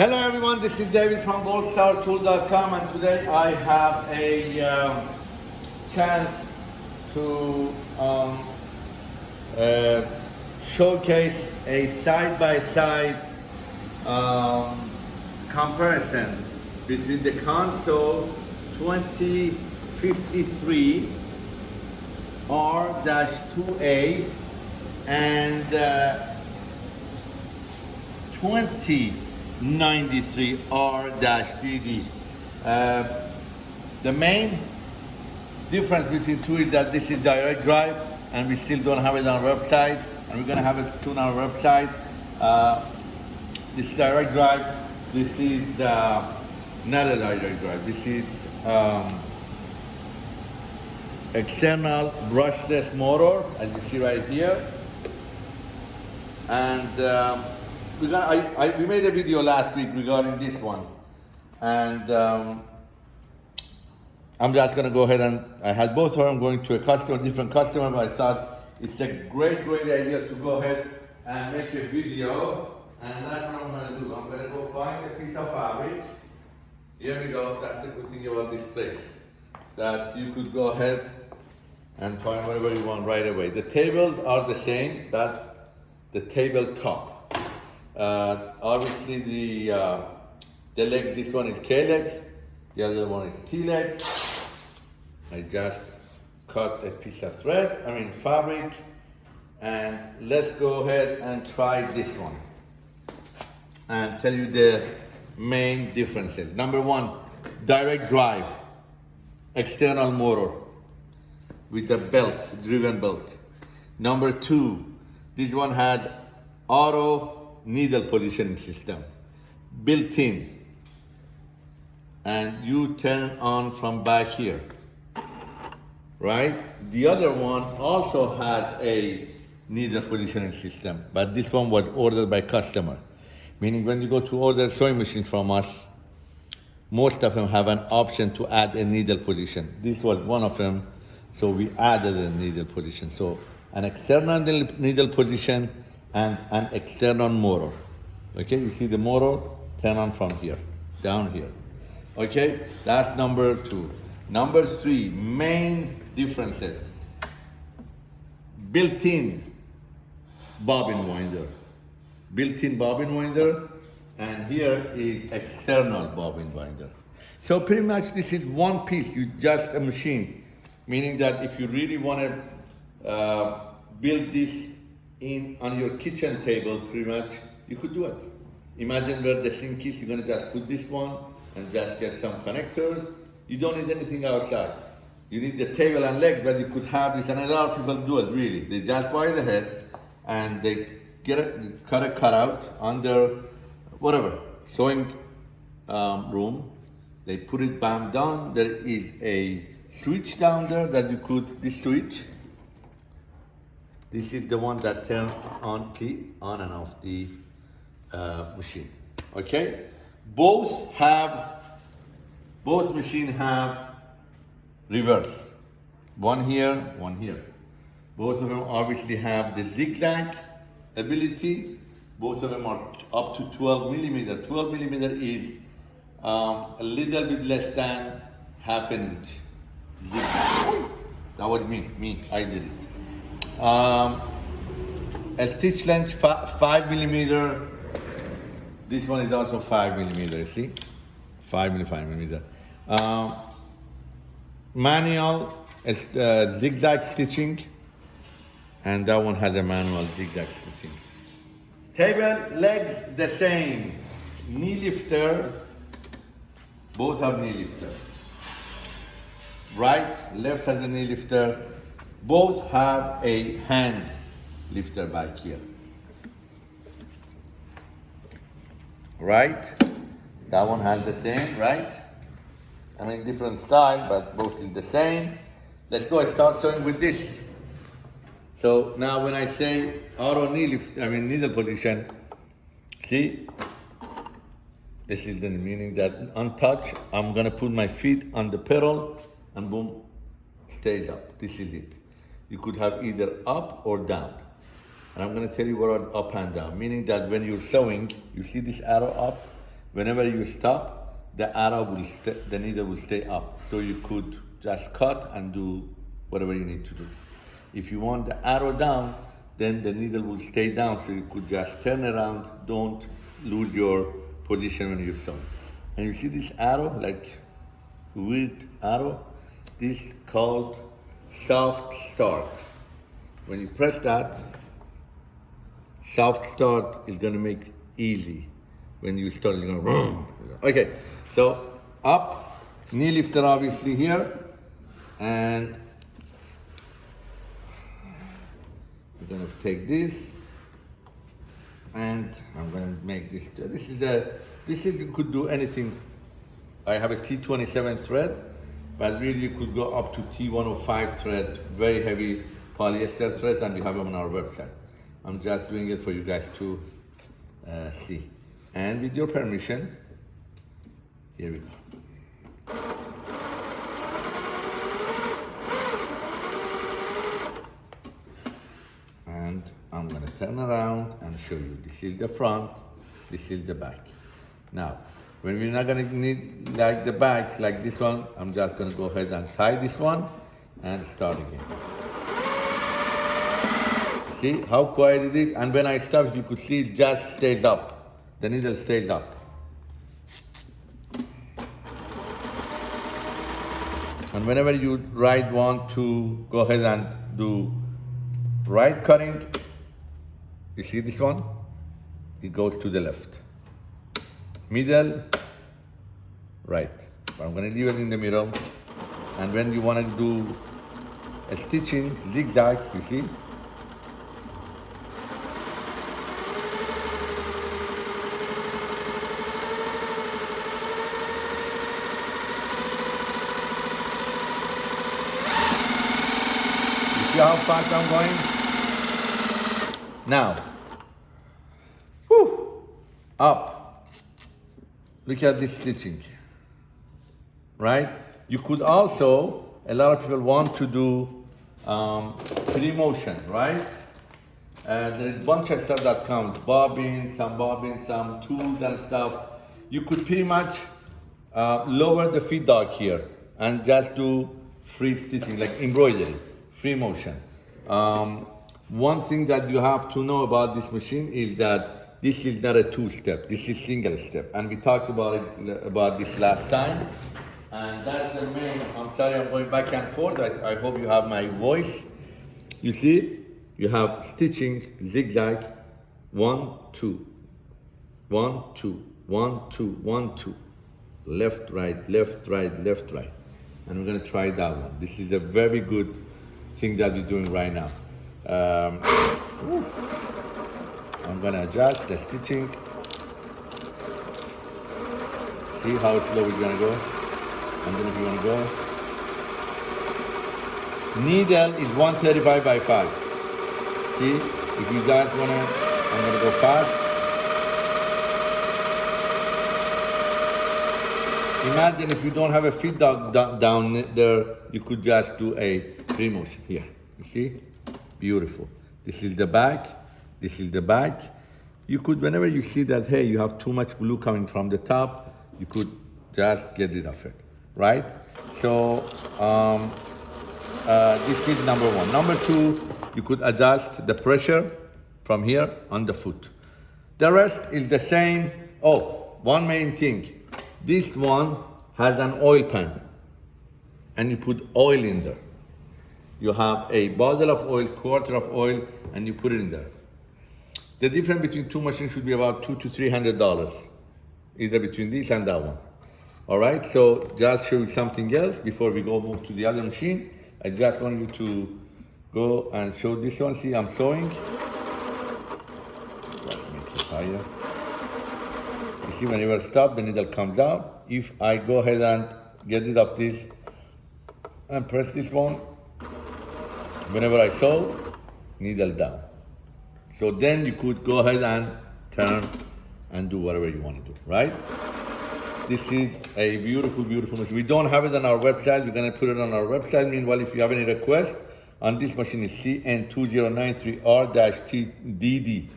Hello everyone, this is David from goldstartool.com and today I have a um, chance to um, uh, showcase a side-by-side um, comparison between the Consew 2053 R-2A and uh, 2093R-DD. Uh, the main difference between two is that this is direct drive and we still don't have it on our website and we're gonna have it soon on our website. Uh, this direct drive, this is uh, not a direct drive, this is um, external brushless motor as you see right here and um, I, I, we made a video last week regarding this one and um, I'm just gonna go ahead and I had both of them going to a customer, different customer, but I thought it's a great, great idea to go ahead and make a video and that's what I'm gonna do. I'm gonna go find a piece of fabric. Here we go, that's the good thing about this place. That you could go ahead and find whatever you want right away. The tables are the same, that's the tabletop. Uh, obviously the, uh, the legs, this one is K legs, the other one is T legs. I just cut a piece of thread, I mean fabric, and let's go ahead and try this one and tell you the main differences. Number one, direct drive, external motor with a belt, driven belt. Number two, this one had auto needle positioning system, built in. And you turn on from back here, right? The other one also had a needle positioning system, but this one was ordered by customer. Meaning when you go to order sewing machines from us, most of them have an option to add a needle position. This was one of them, so we added a needle position. So an external needle position and an external motor. Okay, you see the motor turn on from here, down here. Okay, that's number two. Number three, main differences. Built-in bobbin winder. Built-in bobbin winder, and here is external bobbin winder. So pretty much this is one piece, you just a machine. Meaning that if you really want to uh, build this in on your kitchen table, pretty much, you could do it. Imagine where the sink is, you're gonna just put this one and just get some connectors. You don't need anything outside. You need the table and legs, but you could have this, and a lot of people do it, really. They just buy the head and they get a, cut a cutout under whatever, sewing um, room. They put it bam down. There is a switch down there that you could, this switch, this is the one that turns on the on and off the uh, machine. Okay, both have both machine have reverse. One here, one here. Both of them obviously have the zigzag ability. Both of them are up to 12 millimeter. 12 millimeter is um, a little bit less than half an inch. Zigzag. That was me, me, I did it. Um, a stitch length five millimeter. This one is also five millimeter, see? Five millimeter. Um, manual uh, zigzag stitching, and that one has a manual zigzag stitching. Table legs the same. Knee lifter, both have knee lifter. Right, left has a knee lifter. Both have a hand lifter back here. Right, that one has the same, right? I mean, different style, but both is the same. Let's go and start sewing with this. So now when I say auto knee lift, I mean needle position, see? This is the meaning that untouched, I'm gonna put my feet on the pedal and boom, stays up. This is it. You could have either up or down. And I'm gonna tell you what are up and down, meaning that when you're sewing, you see this arrow up, whenever you stop, the arrow will the needle will stay up. So you could just cut and do whatever you need to do. If you want the arrow down, then the needle will stay down. So you could just turn around. Don't lose your position when you're sewing. And you see this arrow, like weird arrow? This called soft start. When you press that, soft start is gonna make easy. When you start, it's gonna Okay, so up, knee lifter obviously here, and we're gonna take this, and I'm gonna make this, this is the, this is, you could do anything. I have a T27 thread, but really you could go up to T105 thread, very heavy polyester thread, and we have them on our website. I'm just doing it for you guys to uh, see. And with your permission, here we go. And I'm gonna turn around and show you. This is the front, this is the back. Now, when we're not gonna need like the back, like this one, I'm just gonna go ahead and tie this one and start again. See how quiet it is? And when I stop, you could see, it just stays up. The needle stays up. And whenever you right want to go ahead and do right cutting, you see this one? It goes to the left. Middle, right. But I'm gonna leave it in the middle. And when you wanna do a stitching, zigzag, you see? You see how fast I'm going? Now, whew, up. Look at this stitching, right? You could also, a lot of people want to do um, free motion, right? And there's a bunch of stuff that comes, bobbins, some bobbins, some tools and stuff. You could pretty much uh, lower the feed dog here and just do free stitching, like embroidery, free motion. Um, one thing that you have to know about this machine is that this is not a two-step, this is single step. And we talked about it, about this last time. And that's the main, I'm sorry I'm going back and forth, I, I hope you have my voice. You see, you have stitching zigzag, one, two, one, two, one, two, one, two, left, right, left, right, left, right. And we're gonna try that one. This is a very good thing that we're doing right now. Um, I'm gonna adjust the stitching. See how slow we're gonna go? Then if you wanna go. Needle is 135 by 5. See, if you guys wanna, I'm gonna go fast. Imagine if you don't have a feed dog down there, you could just do a free motion here. You see? Beautiful. This is the back. This is the back. You could, whenever you see that, hey, you have too much blue coming from the top, you could just get rid of it, right? So um, uh, this is number one. Number two, you could adjust the pressure from here on the foot. The rest is the same. Oh, one main thing. This one has an oil pan and you put oil in there. You have a bottle of oil, quarter of oil, and you put it in there. The difference between two machines should be about two to three hundred dollars, either between this and that one. All right, so just show you something else before we go move to the other machine. I just want you to go and show this one. See, I'm sewing. Let's make it higher. You see, whenever I stop, the needle comes out. If I go ahead and get rid of this and press this one, whenever I sew, needle down. So then you could go ahead and turn and do whatever you want to do, right? This is a beautiful, beautiful machine. We don't have it on our website. We're gonna put it on our website. Meanwhile, if you have any request, on this machine is CN2093R-TDD.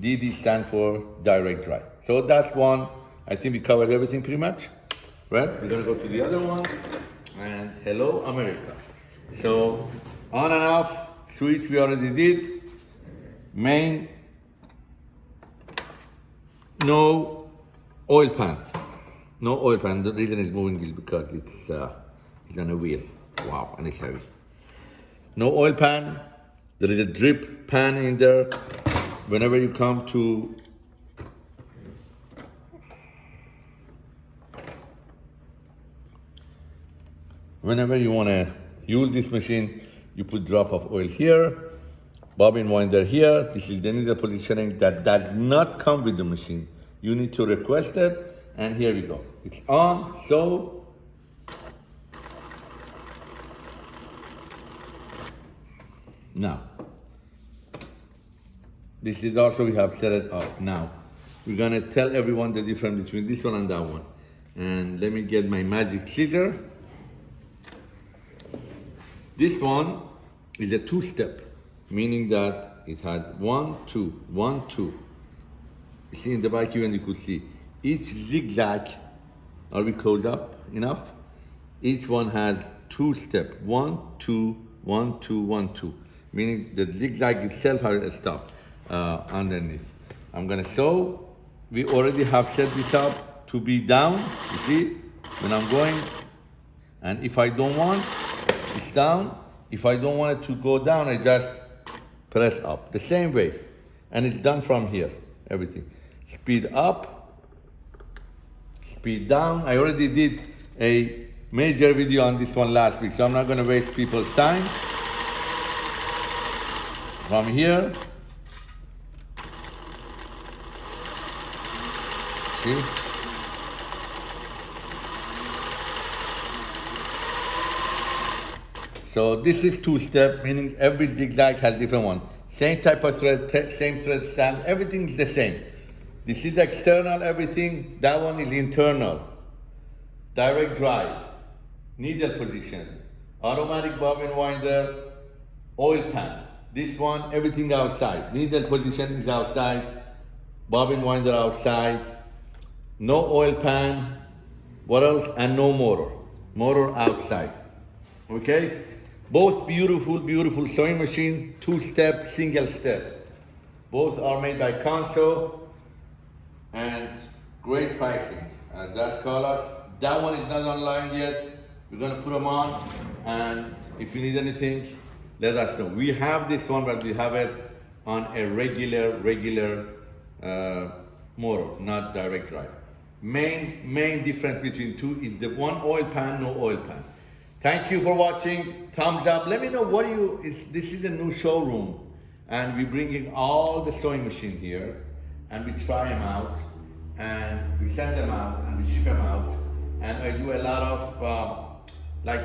DD stands for direct drive. So that's one I think we covered everything pretty much, right? We're gonna go to the other one, and hello America. So on and off switch we already did. Main, no oil pan, no oil pan. The reason it's moving is because it's uh, it's on a wheel. Wow, and it's heavy. No oil pan. There is a drip pan in there. Whenever you come to whenever you want to use this machine, you put drop of oil here, bobbin winder here. This is the needle positioning that does not come with the machine. You need to request it, and here we go. It's on, so now. This is also, we have set it up. Now, we're gonna tell everyone the difference between this one and that one. And let me get my magic scissor. This one is a two-step, meaning that it had one, two, one, two. You see in the back even you could see each zigzag, are we closed up enough? Each one has two step, one, two, one, two, one, two, meaning the zigzag itself has a stop uh, underneath. I'm gonna show, we already have set this up to be down, you see, when I'm going, and if I don't want, it's down. If I don't want it to go down, I just press up. The same way. And it's done from here, everything. Speed up, speed down. I already did a major video on this one last week, so I'm not gonna waste people's time. From here, see? So this is two-step, meaning every zigzag has different one. Same type of thread, same thread stand, everything is the same. This is external everything, that one is internal. Direct drive, needle position, automatic bobbin winder, oil pan. This one, everything outside. Needle position is outside, bobbin winder outside, no oil pan, what else? And no motor. Motor outside. Okay? Both beautiful, beautiful sewing machine, two-step, single step. Both are made by Consew and great pricing. Uh, just call us. That one is not online yet. We're gonna put them on and if you need anything, let us know. We have this one, but we have it on a regular, regular uh, motor, not direct drive. Main, main difference between two is the one oil pan, no oil pan. Thank you for watching. Thumbs up. Let me know what you, is, this is a new showroom and we bring in all the sewing machine here and we try them out and we send them out and we ship them out and I do a lot of, uh, like,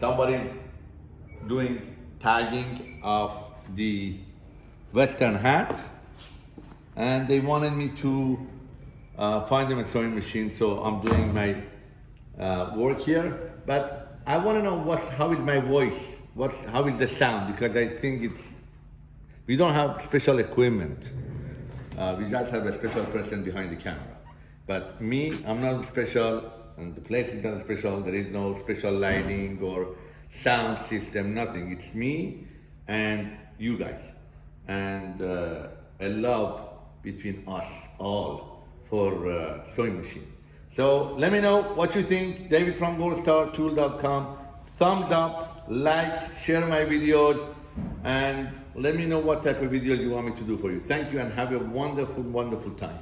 somebody's doing tagging of the Western hat and they wanted me to uh, find them a sewing machine so I'm doing my uh, work here, but I want to know what, how is my voice, what, how is the sound, because I think it's, we don't have special equipment. Uh, we just have a special person behind the camera. But me, I'm not special, and the place is not special, there is no special lighting or sound system, nothing. It's me and you guys. And uh, a love between us all for uh, sewing machine. So let me know what you think. David from goldstartool.com. Thumbs up, like, share my videos, and let me know what type of video you want me to do for you. Thank you and have a wonderful, wonderful time.